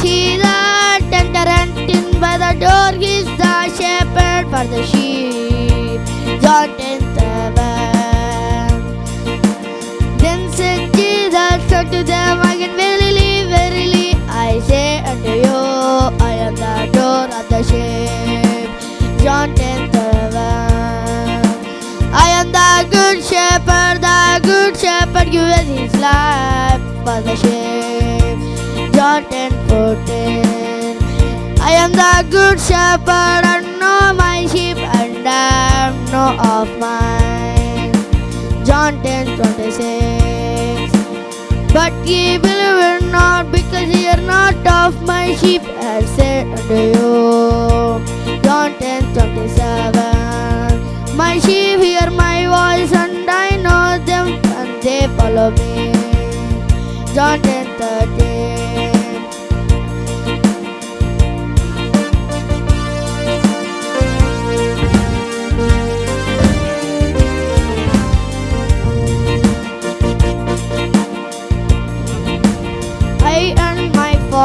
see the tender and tin by the door. He's the shepherd for the sheep. John 10 7. Then said Jesus unto them again, Verily, verily, I say unto you, I am the door of the sheep. John 10 7. I am the good shepherd, the good shepherd giveth his life for the sheep. John 10 14. I am the good shepherd and know my sheep and I know of mine. John 10 26. But ye believe not because ye are not of my sheep, I said unto you. John 10 27. My sheep hear my voice, and I know them, and they follow me. John 10 13.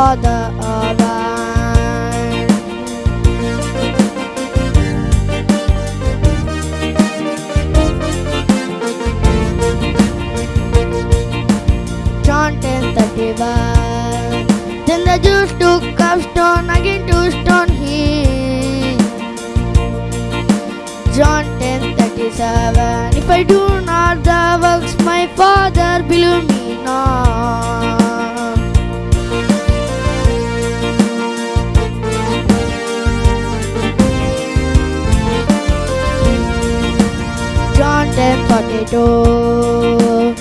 John 10 31. Then the Jews took up stone again to stone him. John 10 37. If I do not the John 10 42.